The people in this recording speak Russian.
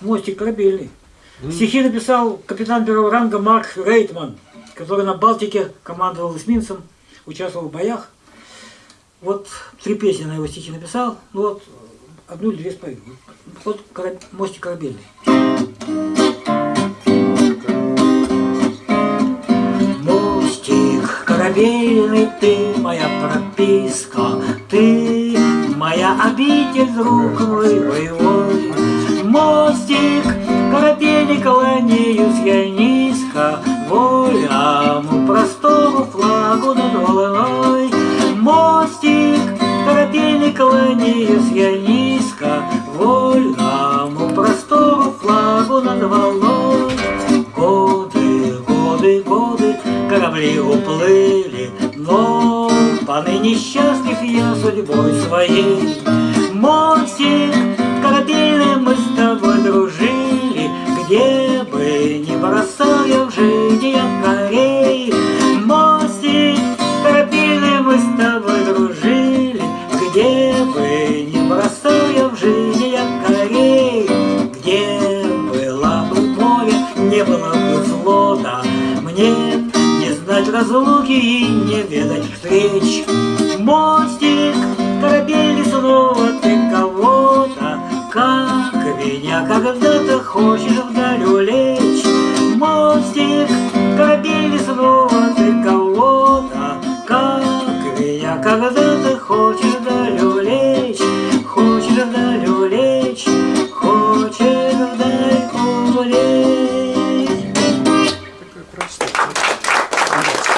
Мостик корабельный. Стихи написал капитан первого ранга Марк Рейтман, который на Балтике командовал эсминцем, участвовал в боях. Вот три песни на его стихи написал. Ну вот, одну или две спою. Вот мостик корабельный. Мостик корабельный, ты моя прописка, ты моя обитель, друг мой боевой. Мостик корабельный, кланяюсь я низко, воляму простому флагу над волной. Мостик корабельный, кланяюсь я низко, вольному простому флагу над волной. Годы, годы, годы, корабли уплыли, но поныне счастлив я судьбой своей. Мостик корабельный, мы не было бы мне не знать разлуки и не ведать встреч. Мостик корабельный, снова ты кого-то, как меня когда-то хочешь вдаль улечь. Мостик корабельный, снова ты кого-то, как меня когда-то хочешь вдаль Gracias.